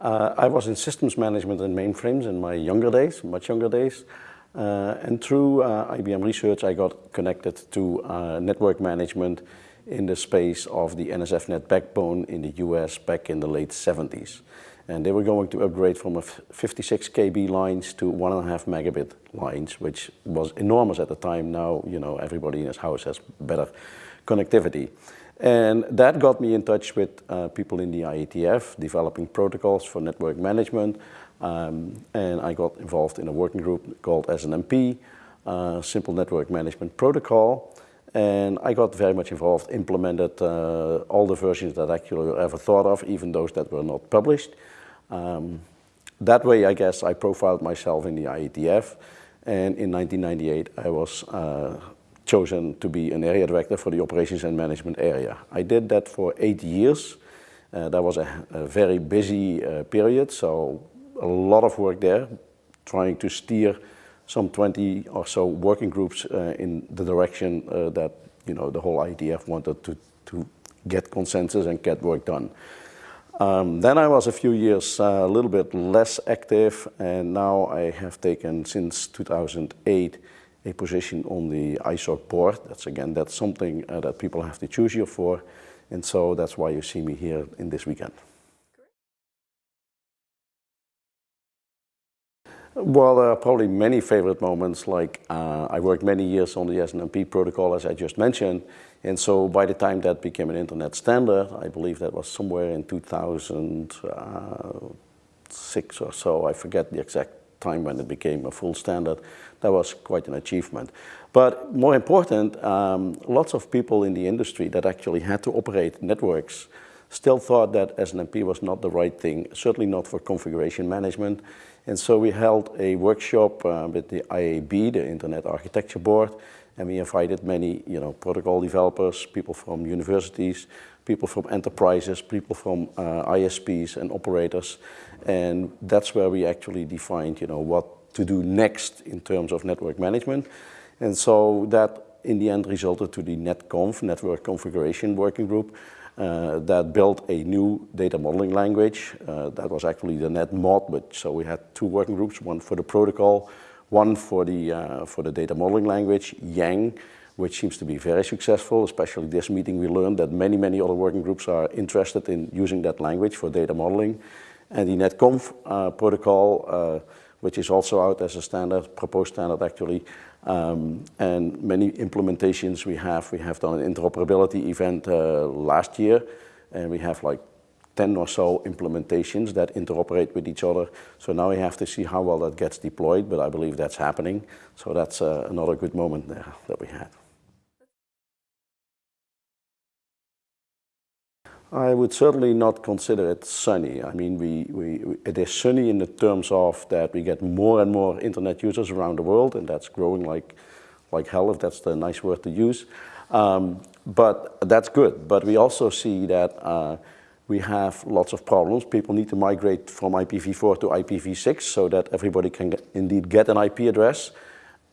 Uh, I was in systems management and mainframes in my younger days, much younger days. Uh, and through uh, IBM Research, I got connected to uh, network management in the space of the NSFNet backbone in the US back in the late 70s. And they were going to upgrade from a 56 KB lines to one and a half megabit lines, which was enormous at the time. Now, you know, everybody in his house has better connectivity. And that got me in touch with uh, people in the IETF, developing protocols for network management. Um, and I got involved in a working group called SNMP, uh, Simple Network Management Protocol. And I got very much involved, implemented uh, all the versions that actually ever thought of, even those that were not published. Um, that way, I guess, I profiled myself in the IETF. And in 1998, I was uh, chosen to be an area director for the operations and management area. I did that for eight years. Uh, that was a, a very busy uh, period, so a lot of work there, trying to steer some 20 or so working groups uh, in the direction uh, that you know the whole IETF wanted to, to get consensus and get work done. Um, then I was a few years uh, a little bit less active and now I have taken since 2008 a position on the ISOC board. That's again, that's something uh, that people have to choose you for. And so that's why you see me here in this weekend. Well, there are probably many favorite moments, like uh, I worked many years on the SNMP protocol, as I just mentioned, and so by the time that became an internet standard, I believe that was somewhere in 2006 or so, I forget the exact time when it became a full standard, that was quite an achievement. But more important, um, lots of people in the industry that actually had to operate networks still thought that SNMP was not the right thing, certainly not for configuration management. And so we held a workshop uh, with the IAB, the Internet Architecture Board, and we invited many you know, protocol developers, people from universities, people from enterprises, people from uh, ISPs and operators. And that's where we actually defined you know, what to do next in terms of network management. And so that in the end resulted to the NetConf, Network Configuration Working Group, uh, that built a new data modeling language. Uh, that was actually the NetMod, which, so we had two working groups, one for the protocol, one for the, uh, for the data modeling language, Yang, which seems to be very successful, especially this meeting we learned that many, many other working groups are interested in using that language for data modeling. And the NetConf uh, protocol, uh, which is also out as a standard, proposed standard actually, um, and many implementations we have. We have done an interoperability event uh, last year, and we have like 10 or so implementations that interoperate with each other. So now we have to see how well that gets deployed, but I believe that's happening. So that's uh, another good moment there that we had. I would certainly not consider it sunny. I mean, we, we, it is sunny in the terms of that we get more and more internet users around the world, and that's growing like, like hell, if that's the nice word to use. Um, but that's good. But we also see that uh, we have lots of problems. People need to migrate from IPv4 to IPv6 so that everybody can get, indeed get an IP address,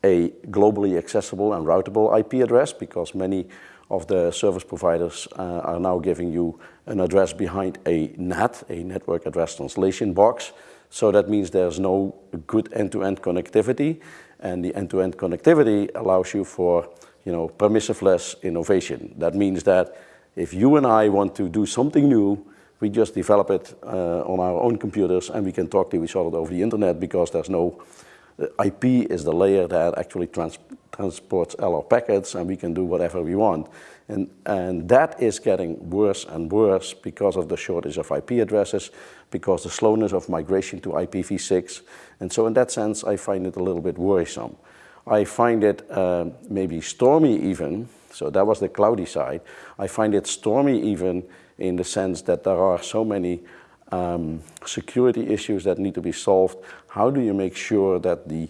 a globally accessible and routable IP address, because many of the service providers uh, are now giving you an address behind a NAT, a network address translation box. So that means there's no good end-to-end -end connectivity and the end-to-end -end connectivity allows you for you know, permissionless innovation. That means that if you and I want to do something new, we just develop it uh, on our own computers and we can talk to each other over the internet because there's no IP is the layer that actually trans transports LR packets and we can do whatever we want. And, and that is getting worse and worse because of the shortage of IP addresses, because the slowness of migration to IPv6. And so in that sense, I find it a little bit worrisome. I find it uh, maybe stormy even, so that was the cloudy side. I find it stormy even in the sense that there are so many um, security issues that need to be solved. How do you make sure that the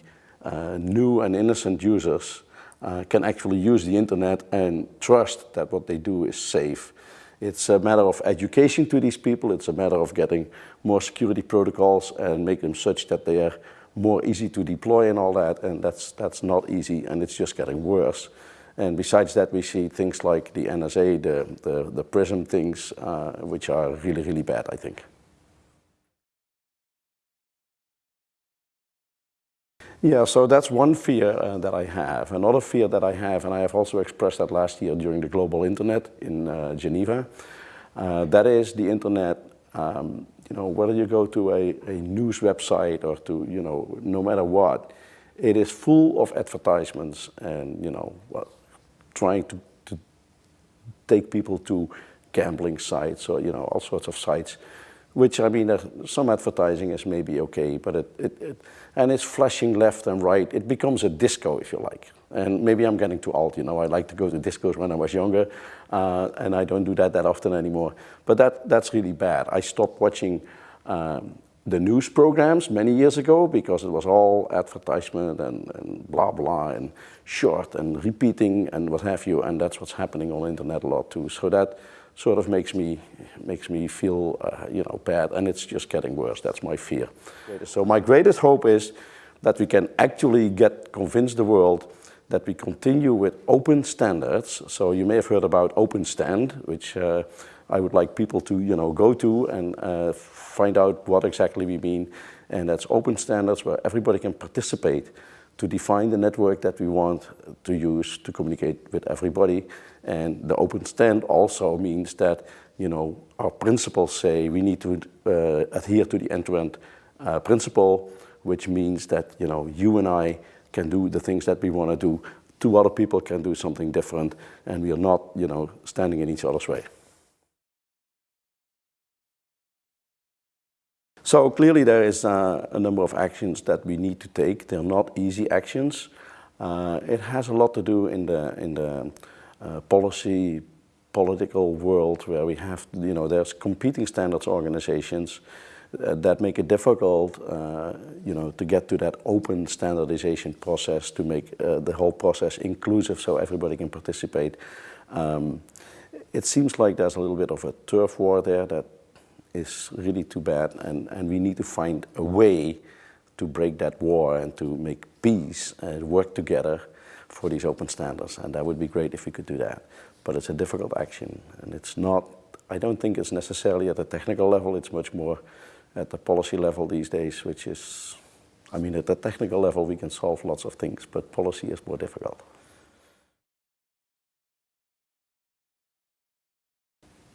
new and innocent users uh, can actually use the internet and trust that what they do is safe? It's a matter of education to these people. It's a matter of getting more security protocols and make them such that they are more easy to deploy and all that. And that's, that's not easy and it's just getting worse. And besides that, we see things like the NSA, the, the, the PRISM things, uh, which are really, really bad, I think. Yeah, so that's one fear uh, that I have. Another fear that I have, and I have also expressed that last year during the Global Internet in uh, Geneva, uh, that is the Internet, um, you know, whether you go to a, a news website or to, you know, no matter what, it is full of advertisements and, you know, well, trying to, to take people to gambling sites or, you know, all sorts of sites which I mean, uh, some advertising is maybe okay, but it, it, it, and it's flashing left and right. It becomes a disco, if you like. And maybe I'm getting too old, you know, I like to go to discos when I was younger, uh, and I don't do that that often anymore. But that, that's really bad. I stopped watching um, the news programs many years ago because it was all advertisement and, and, blah blah and short and repeating and what have you and that's what's happening on the internet a lot too so that sort of makes me, makes me feel, uh, you know, bad and it's just getting worse. That's my fear. So my greatest hope is that we can actually get, convince the world that we continue with open standards. So you may have heard about OpenStand, which uh, I would like people to, you know, go to and uh, find out what exactly we mean. And that's open standards where everybody can participate to define the network that we want to use to communicate with everybody. And the OpenStand also means that, you know, our principles say we need to uh, adhere to the end-to-end -end, uh, principle, which means that, you know, you and I can do the things that we want to do. Two other people can do something different, and we are not, you know, standing in each other's way. So clearly there is uh, a number of actions that we need to take. They're not easy actions. Uh, it has a lot to do in the, in the uh, policy, political world where we have, you know, there's competing standards organizations uh, that make it difficult, uh, you know, to get to that open standardization process to make uh, the whole process inclusive so everybody can participate. Um, it seems like there's a little bit of a turf war there that is really too bad and, and we need to find a way to break that war and to make peace and work together for these open standards and that would be great if we could do that. But it's a difficult action and it's not, I don't think it's necessarily at the technical level, it's much more at the policy level these days, which is, I mean, at the technical level we can solve lots of things, but policy is more difficult.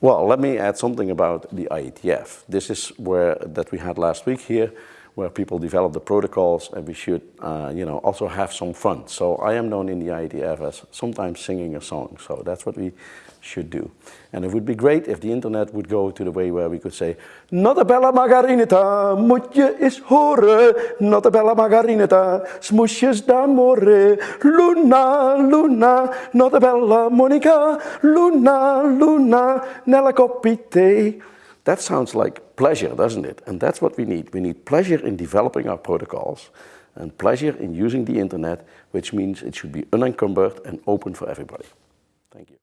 Well, let me add something about the IETF. This is where that we had last week here, where people develop the protocols and we should, uh, you know, also have some fun. So I am known in the IETF as sometimes singing a song. So that's what we should do. And it would be great if the internet would go to the way where we could say, Notabella margarinita, moet je eens horen. Notabella margarinita, smoesjes d'amore. Luna, Luna, Notabella Monica. Luna, Luna, nella coppite. That sounds like pleasure, doesn't it? And that's what we need. We need pleasure in developing our protocols and pleasure in using the internet, which means it should be unencumbered and open for everybody. Thank you.